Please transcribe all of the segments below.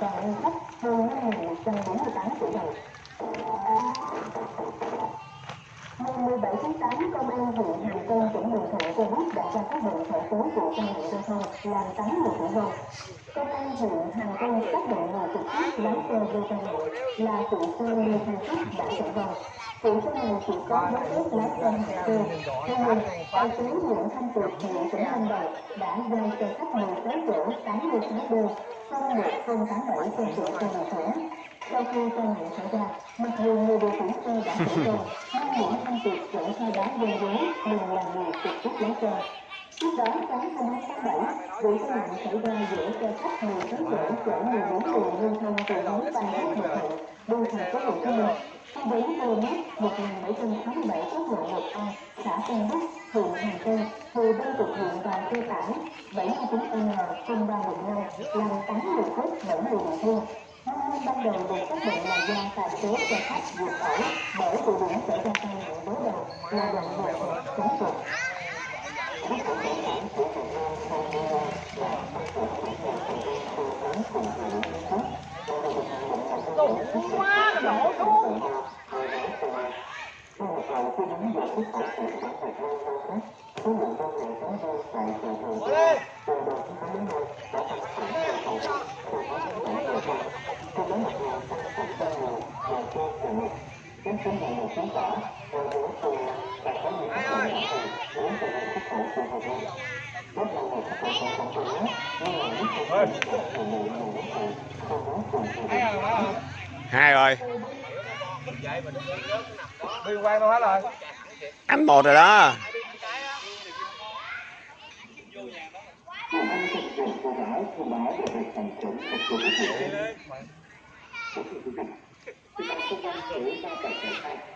toàn ngân sách hơn 5.148 tỷ đồng. Ngày 17 tháng 8, Công an huyện Hàm Tân, tỉnh Bình Thuận cho biết đã ra các định khởi tố vụ tai nạn giao thông làm 8 người tử vong. Công an huyện Hàm Tân xác trực tiếp lái xe gây tai nạn là phụ xe Lê Thanh Phúc đã tử vong. Phụ xe này chỉ có giấy tiếp lái xe hành cơ. theo nhiên, tài xế Nguyễn Thanh Tuyệt, ngụ tỉnh Lâm Đồng đã giao xe khách 16 chỗ tám mươi sáu b không 1087 trên triệu xe điều khiển. Sau khi tai nạn xảy ra, mặc dù người điều khiển xe đã tử vong, nhưng Nguyễn Thanh Tuyệt vẫn khai báo gian dối mình là người trực tiếp lái xe. Trước đó, sáng 21 tháng 7, vụ tai nạn xảy ra giữa xe khách 16 chỗ chở 14 người lưu thông từ hướng Phan Thiết Bình Thạnh, đi thành phố Hồ Chí Minh. Khi đến km 1787 quốc lộ 1A, xã Tân Bắc, huyện Hàm Tân, từ bên trực huyện đoàn tư tải 79N0315 làm 8 người chết 7 người bị thương. Nguyên nhân ban đầu được xác định là do tài xế xe khách vượt ẩu bởi vụ điểm xảy ra tai nạn đối đầu là đoạn vượt chống vượt. Đổ quá, đổ xuống hai rồi Anh một rồi đó Thank you.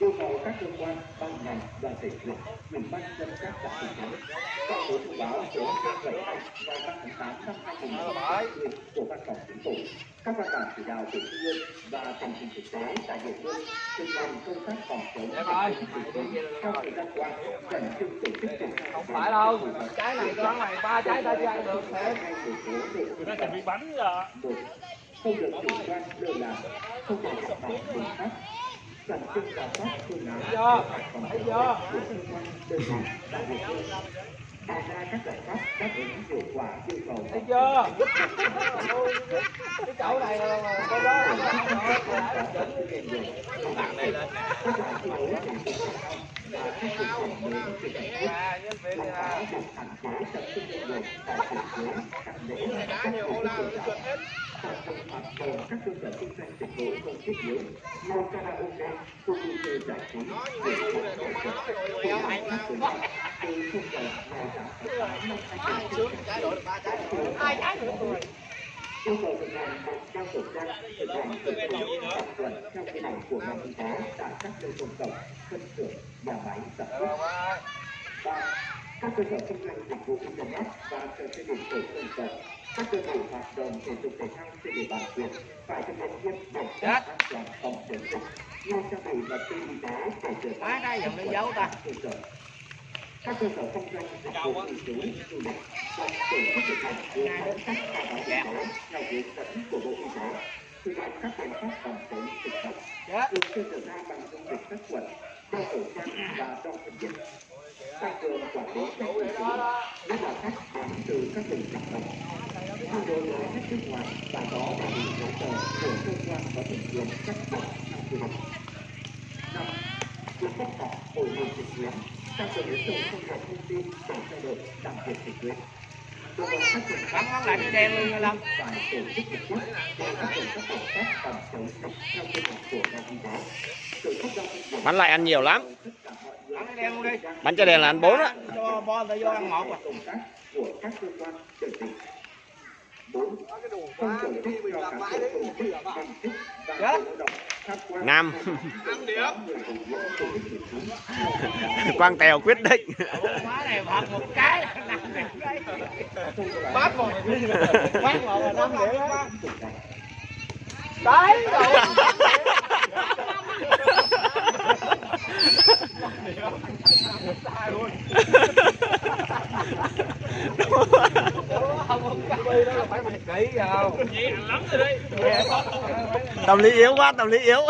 các cơ quan ban ngành đoàn thể huyện ủy ban dân các xã thị trấn có số thông báo số 272 ngày 3 tháng 8 năm 2020 của văn phòng chính phủ các văn bản chỉ đạo của trung ương và tình hình thực tế tại địa phương tình hình công tác phòng chống dịch covid trong thời gian qua khẩn trương tổ chức triển khai Không phải đâu. Trái này con này ba trái ta chưa ăn được hai dung Nó chuẩn bị bánh rồi. không được chủ quan lơ là không hoạt động bùng phát khẩn trương giả soát phương án Chưa? phòng Thấy chưa? của cơ quan đơn vị tại địa phương ra các giải pháp đáp ứng hiệu quả yêu cầu Thấy chưa? Cái chỗ này là là- cái đó là Bạn này lên nè. Các loại thi đấu thể dục và các sự kiện mới về cảnh quốc À, nhân làm rõ việc hạn chế tập trung đông người tại thành phố các lễ các tổ chức tôn sản phẩm trung tồn các cơ sở kinh doanh dịch vụ không thiết yếu như karaoke khu vui chơi giải trí để các tổ chức từ không giờ ngày tám tháng năm hai nghìn hai trái nữa rồi. yêu cầu thực hiện một trang tổ trang thực hiện thực hiện tập tuần theo quy định của ngành y tế tại các nơi công cộng phân xưởng nhà máy sản xuất ba các cơ sở kinh doanh dịch vụ internet và trò chơi điện tử công cộng các cơ sở hoạt động thể dục thể thao trên địa bàn huyện phải thực hiện nghiêm pháp an toàn phòng chống dịch. Như trang bị vật tư y tế để rửa Má đây dùng đi dấu ta. cơ sở. Các cơ sở kinh doanh dịch vụ lưu trú du lịch cần tổ chức thực hiện hướng dẫn các khai báo y tế theo hướng dẫn của bộ y tế. Thực hiện các biện pháp phòng chống dịch bệnh thường xuyên rửa tay bằng dung dịch sát khuẩn đeo khẩu trang và đo thân nhiệt tăng cường quản lý các lưu trú nhất là khách đến từ các tỉnh thành phố khi đối với khách nước ngoài, và có đầy đủ giấy tờ của cơ quan có thẩm quyền cấp bằng theo quy định năm việc tất cả hồi nghị trực tuyến tăng cường ứng dụng công nghệ thông tin để trao đổi làm việc trực tuyến Bắn lại cái đen luôn nha Lâm. bắn lại ăn nhiều lắm Bắn cái đen luôn đi. cho đèn là ăn bốn á Cho bo ta vô ăn à. bốn Năm. điểm quang tèo quyết định Năm đấy. Bát vào Bát vào là năm điểm đó. Đấy, rồi. Không đó là phải kỹ vào. tâm lý yếu quá, tâm lý yếu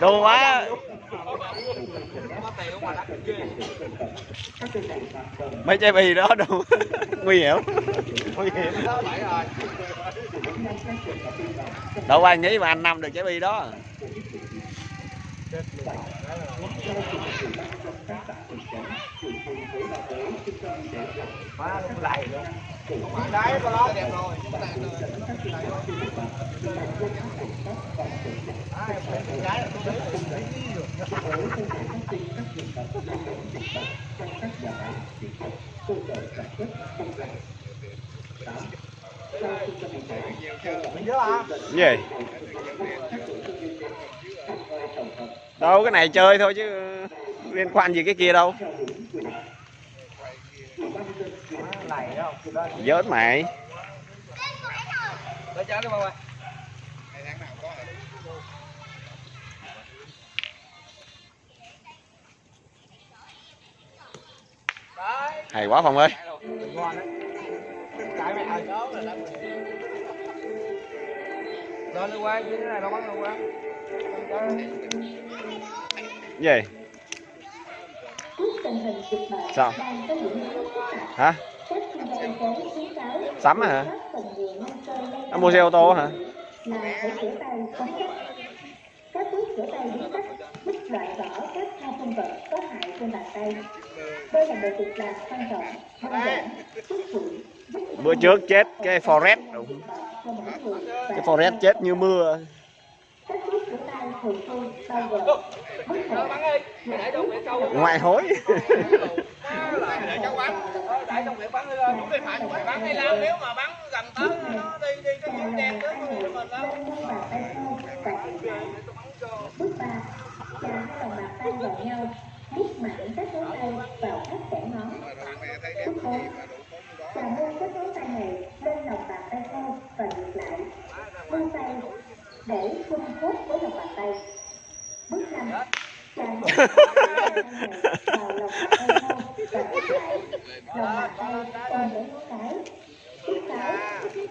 đồ quá. Mấy chai bì đó đâu nguy hiểm. Nguy hiểm. Đâu ai nghĩ mà anh năm được trái bì đó. Má nó lầy luôn. Đấy, con lót đẹp rồi. Mình nhớ à? gì đâu cái này chơi thôi chứ liên quan gì cái kia đâu Má lầy đó. Đó, dớt mày. Cho nó bao ơi. Đấy. hay quá phòng ơi. Mẹ ơi. Lên đi qua cái này nó bắn đâu qua gì Trước tình hình dịch bệnh Sao? hả? Sắm hả? lây nó lan mua xe ô tô hả? là phải rửa tay đúng cách. Các bước rửa tay đúng cách. Giúp loại bỏ các hao sinh vật có hại trên bàn tay. Đây là một việc làm quan trọng, đơn giản, tiết kiệm, bữa trước chết cái forest. và cái forest chết như mưa ngoài hối để cháu bắn để trong miệng bắn đi lên đúng phải bắn đi làm nếu mà bắn gần tới nó đi đi cái điểm đen tới mình mình lắm lên mu bàn tay khô và dịu lại. Bước 3. Chà hai lòng bàn tay vào nhau, miết mạnh các ngón tay vào các kẽ ngón. Bước 4. Chà luôn các ngón tay này lên lòng bàn tay khô và ngược lại. Vươn tay để khung khớp với lòng bàn tay. Bước 5. Chà luôn các ngón tay này vào lòng bàn tay và ngược lại. Lòng bàn tay ôm lấy ngón cái. Bước 6.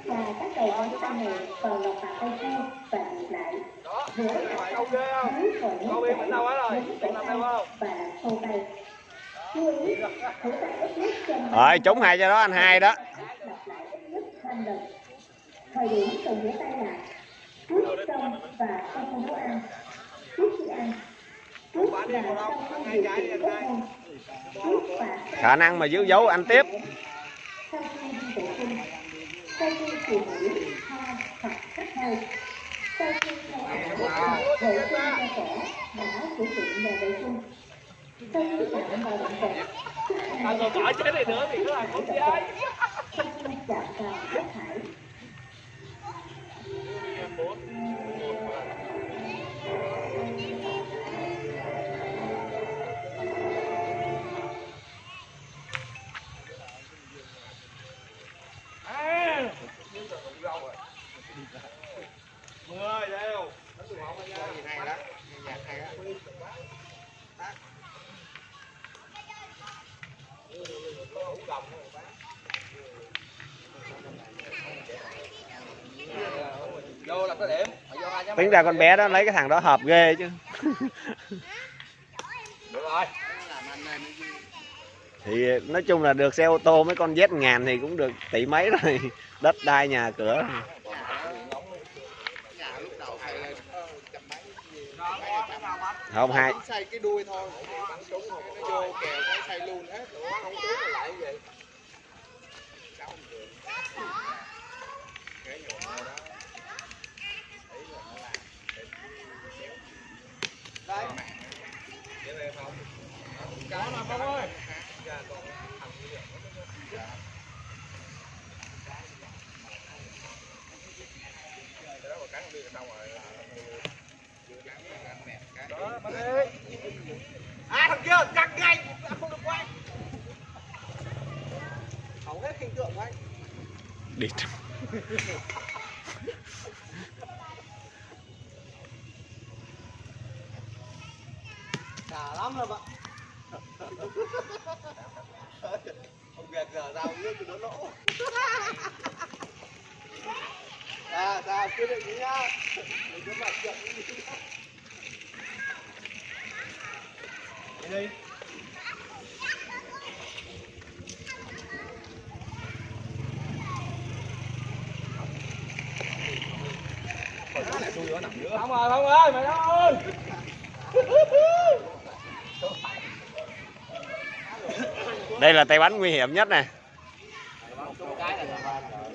Chà các đầu ngón tay này vào lòng bàn tay khô và ngược lại. Rửa cả câu ghê không dưới tay, và khô tay. Thử tay ít nhất trên rồi trúng hai cho đó anh hai đó lặp lại ít nhất 5 lần. Thời điểm cần rửa tay là trước, trong và sau khi nấu ăn, trước khi ăn, trước và sau khi điều trị tốt hơn, trước và khả năng mà giữ dấu anh tiếp. Sau khi đi vệ sinh, sau khi chùi mũi, ho hoặc hắt hơi, sau khi thay áo vệ sinh cho trẻ đã sử dụng nhà vệ sinh, sau khi chạm vào động vật, rồi khỏi chế này nữa thì nó là con trai sau khi chạm vào chất thải. Tính ra con bé đó lấy cái thằng đó hợp ghê chứ. Được rồi. Thì nói chung là được xe ô tô mấy con Z ngàn thì cũng được tỷ mấy rồi. Đất đai nhà cửa. Không hai xây cái đuôi thôi. Bắn súng rồi nó vô kèo nó xây luôn hết. Không lại vậy đây cái mà con ơi Đó, bắn đi. À thằng kia cắt ngay, không được quay. hình tượng của anh. Đi Đã lắm rồi bạn. Ông việc giờ giao nước cho nó lỗ. À sao quyết định nhá. Đừng có mặt chậm đi Đi. Không rồi không ơi mày đâu ơi đây là tay bắn nguy hiểm nhất này cái là tao ba rồi.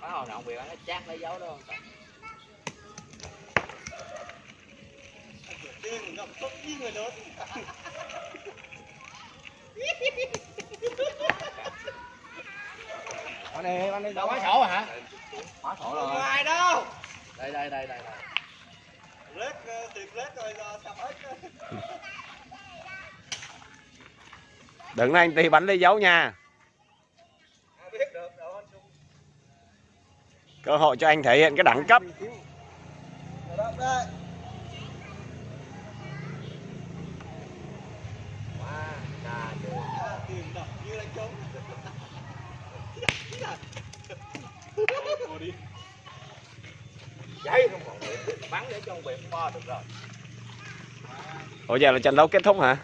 Bắt hồi nào bị nó chát lấy dấu đó. Đừng như người lớn Bắn đi, bắn đi. Đâu bắn sổ hả? Bắn sổ Không rồi. có ai đâu Đây đây đây đây. Lết ờ, tiền lết rồi giờ sập hết đừng anh ti bắn lấy dấu nha cơ hội cho anh thể hiện cái đẳng cấp đó, đây Quá, cà chưa. À, tiền đập như đánh trống Ngồi đi cháy không còn. Bắn để cho ông bị bo được rồi. ủa, giờ là trận đấu kết thúc hả